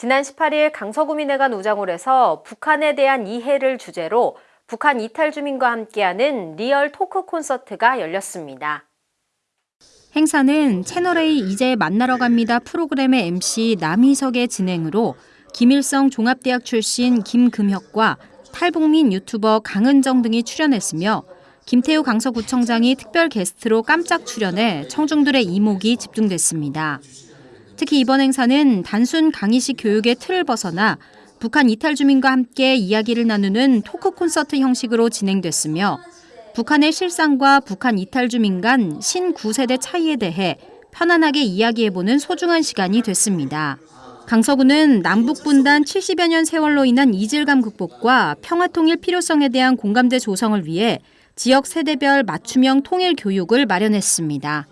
지난 18일 강서구민회관 우장홀에서 북한에 대한 이해를 주제로 북한 이탈 주민과 함께하는 리얼 토크 콘서트가 열렸습니다. 행사는 채널A 이제 만나러 갑니다 프로그램의 MC 남희석의 진행으로 김일성 종합대학 출신 김금혁과 탈북민 유튜버 강은정 등이 출연했으며 김태우 강서구청장이 특별 게스트로 깜짝 출연해 청중들의 이목이 집중됐습니다. 특히 이번 행사는 단순 강의식 교육의 틀을 벗어나 북한 이탈 주민과 함께 이야기를 나누는 토크 콘서트 형식으로 진행됐으며 북한의 실상과 북한 이탈 주민 간 신구세대 차이에 대해 편안하게 이야기해보는 소중한 시간이 됐습니다. 강서구는 남북분단 70여 년 세월로 인한 이질감 극복과 평화통일 필요성에 대한 공감대 조성을 위해 지역 세대별 맞춤형 통일 교육을 마련했습니다.